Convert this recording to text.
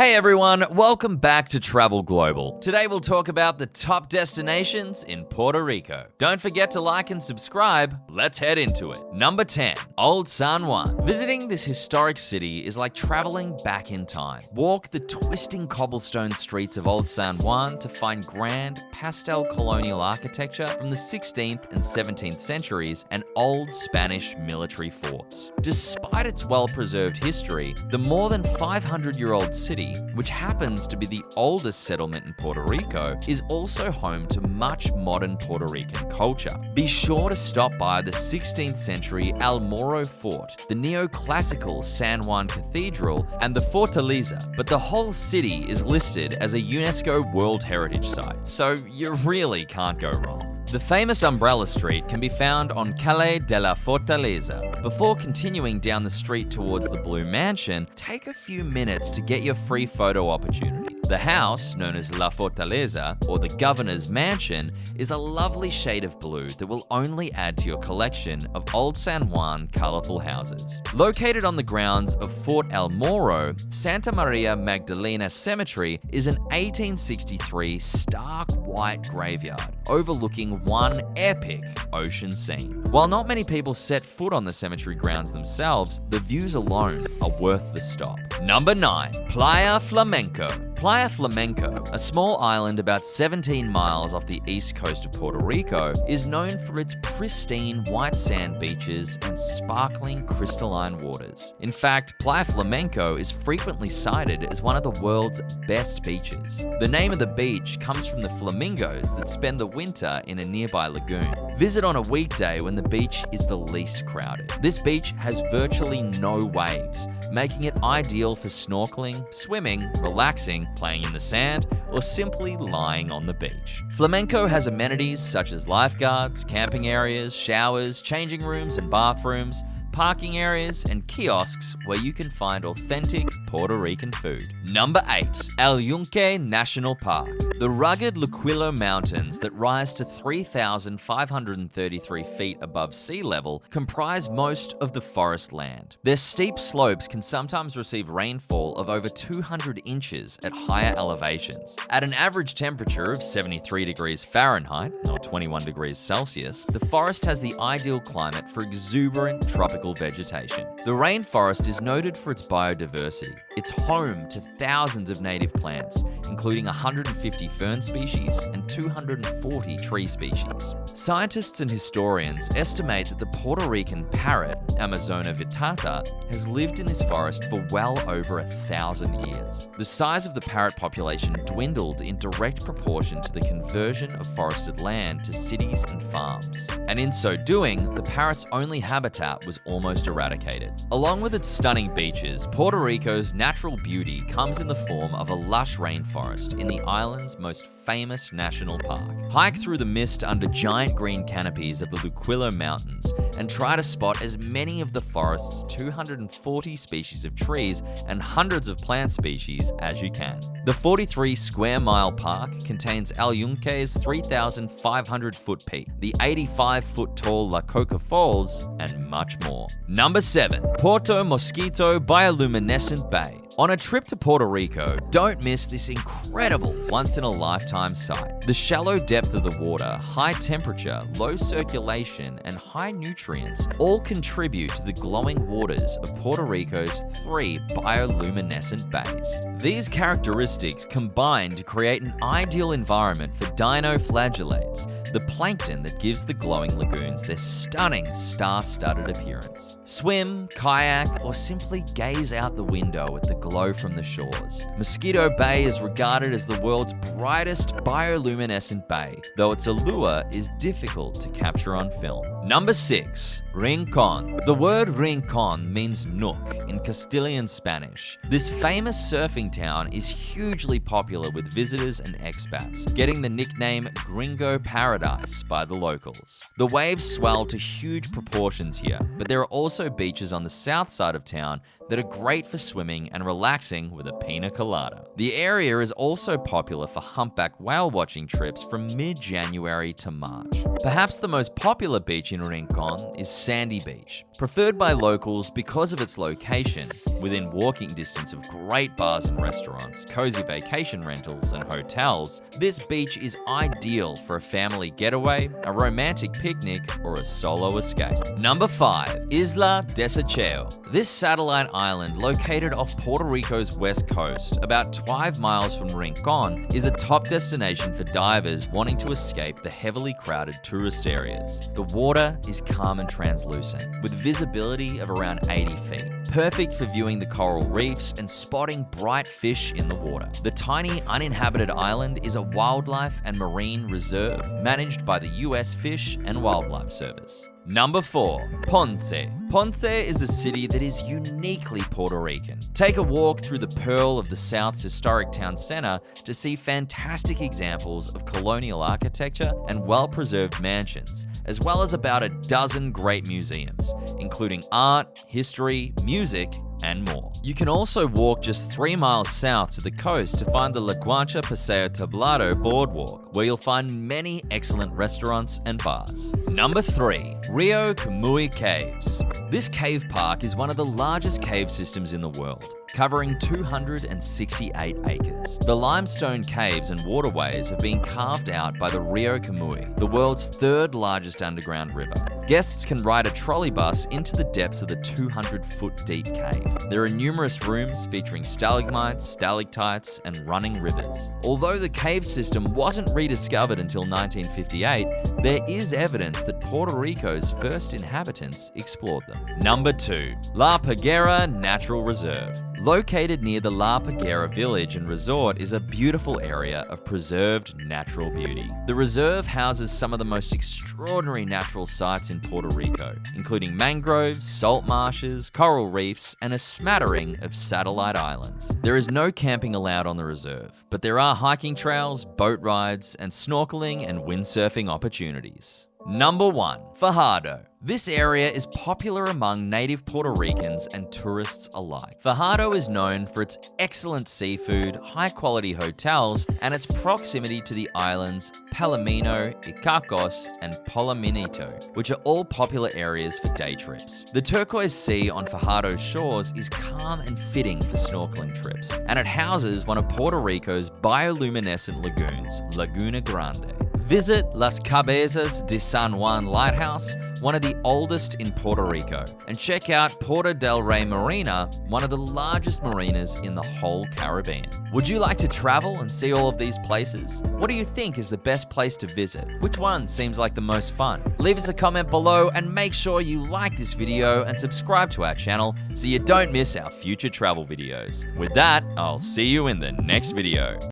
Hey everyone, welcome back to Travel Global. Today we'll talk about the top destinations in Puerto Rico. Don't forget to like and subscribe. Let's head into it. Number 10, Old San Juan. Visiting this historic city is like traveling back in time. Walk the twisting cobblestone streets of Old San Juan to find grand pastel colonial architecture from the 16th and 17th centuries and old Spanish military forts. Despite its well-preserved history, the more than 500-year-old city which happens to be the oldest settlement in Puerto Rico, is also home to much modern Puerto Rican culture. Be sure to stop by the 16th century El Morro Fort, the neoclassical San Juan Cathedral, and the Fortaleza, but the whole city is listed as a UNESCO World Heritage Site, so you really can't go wrong. The famous Umbrella Street can be found on Calle de la Fortaleza. Before continuing down the street towards the Blue Mansion, take a few minutes to get your free photo opportunity. The house, known as La Fortaleza, or the Governor's Mansion, is a lovely shade of blue that will only add to your collection of old San Juan colorful houses. Located on the grounds of Fort El Morro, Santa Maria Magdalena Cemetery is an 1863 stark white graveyard overlooking one epic ocean scene. While not many people set foot on the cemetery grounds themselves, the views alone are worth the stop. Number 9. Playa Flamenco Playa Flamenco, a small island about 17 miles off the east coast of Puerto Rico, is known for its pristine white sand beaches and sparkling crystalline waters. In fact, Playa Flamenco is frequently cited as one of the world's best beaches. The name of the beach comes from the flamingos that spend the winter in a nearby lagoon. Visit on a weekday when the beach is the least crowded. This beach has virtually no waves, making it ideal for snorkeling, swimming, relaxing, playing in the sand, or simply lying on the beach. Flamenco has amenities such as lifeguards, camping areas, showers, changing rooms and bathrooms, parking areas, and kiosks where you can find authentic Puerto Rican food. Number 8. El Yunque National Park. The rugged Luquillo Mountains that rise to 3,533 feet above sea level comprise most of the forest land. Their steep slopes can sometimes receive rainfall of over 200 inches at higher elevations. At an average temperature of 73 degrees Fahrenheit, or 21 degrees Celsius, the forest has the ideal climate for exuberant tropical vegetation. The rainforest is noted for its biodiversity. It's home to thousands of native plants, including 150 fern species and 240 tree species. Scientists and historians estimate that the Puerto Rican parrot, Amazona vittata, has lived in this forest for well over a thousand years. The size of the parrot population dwindled in direct proportion to the conversion of forested land to cities and farms. And in so doing, the parrot's only habitat was almost eradicated. Along with its stunning beaches, Puerto Rico's natural beauty comes in the form of a lush rainforest in the island's most famous national park. Hike through the mist under giant green canopies of the Luquillo Mountains and try to spot as many of the forest's 240 species of trees and hundreds of plant species as you can. The 43 square mile park contains El Yunque's 3,500 foot peak, the 85 foot tall La Coca Falls, and much more. Number 7. Puerto Mosquito Bioluminescent Bay on a trip to Puerto Rico, don't miss this incredible once-in-a-lifetime sight. The shallow depth of the water, high temperature, low circulation, and high nutrients all contribute to the glowing waters of Puerto Rico's three bioluminescent bays. These characteristics combine to create an ideal environment for dinoflagellates, the plankton that gives the glowing lagoons their stunning star-studded appearance. Swim, kayak, or simply gaze out the window at the glow from the shores. Mosquito Bay is regarded as the world's brightest bioluminescent bay, though its allure is difficult to capture on film. Number 6. Rincon. The word Rincon means nook in Castilian Spanish. This famous surfing town is hugely popular with visitors and expats, getting the nickname Gringo Paradise by the locals. The waves swell to huge proportions here, but there are also beaches on the south side of town that are great for swimming and relaxing with a pina colada. The area is also popular for humpback whale watching trips from mid-January to March. Perhaps the most popular beach in Rincon is Sandy Beach, preferred by locals because of its location, within walking distance of great bars and restaurants, cozy vacation rentals, and hotels. This beach is ideal for a family getaway, a romantic picnic, or a solo escape. Number 5. Isla Desecheo. This satellite island, located off Puerto Rico's west coast, about 12 miles from Rincon, is a top destination for divers wanting to escape the heavily crowded tourist areas. The water is calm and translucent, with visibility of around 80 feet. Perfect for viewing the coral reefs and spotting bright fish in the water. The tiny uninhabited island is a wildlife and marine reserve managed by the US Fish and Wildlife Service. Number 4. Ponce. Ponce is a city that is uniquely Puerto Rican. Take a walk through the pearl of the South's historic town center to see fantastic examples of colonial architecture and well-preserved mansions, as well as about a dozen great museums, including art, history, music, and more. You can also walk just three miles south to the coast to find the La Guancha Paseo Tablado Boardwalk, where you'll find many excellent restaurants and bars. Number 3. Rio Camuy Caves. This cave park is one of the largest cave systems in the world covering 268 acres. The limestone caves and waterways have been carved out by the Rio Camuy, the world's third largest underground river. Guests can ride a trolley bus into the depths of the 200-foot deep cave. There are numerous rooms featuring stalagmites, stalactites, and running rivers. Although the cave system wasn't rediscovered until 1958, there is evidence that Puerto Rico's first inhabitants explored them. Number 2. La Parguera Natural Reserve. Located near the La Parguera village and resort is a beautiful area of preserved natural beauty. The reserve houses some of the most extraordinary natural sights in Puerto Rico, including mangroves, salt marshes, coral reefs, and a smattering of satellite islands. There is no camping allowed on the reserve, but there are hiking trails, boat rides, and snorkeling and windsurfing opportunities. Number 1. Fajardo. This area is popular among native Puerto Ricans and tourists alike. Fajardo is known for its excellent seafood, high-quality hotels, and its proximity to the islands Palomino, Icacos, and Palominito, which are all popular areas for day trips. The turquoise sea on Fajardo's shores is calm and fitting for snorkeling trips, and it houses one of Puerto Rico's bioluminescent lagoons, Laguna Grande. Visit Las Cabezas de San Juan Lighthouse, one of the oldest in Puerto Rico, and check out Puerto del Rey Marina, one of the largest marinas in the whole Caribbean. Would you like to travel and see all of these places? What do you think is the best place to visit? Which one seems like the most fun? Leave us a comment below and make sure you like this video and subscribe to our channel so you don't miss our future travel videos. With that, I'll see you in the next video.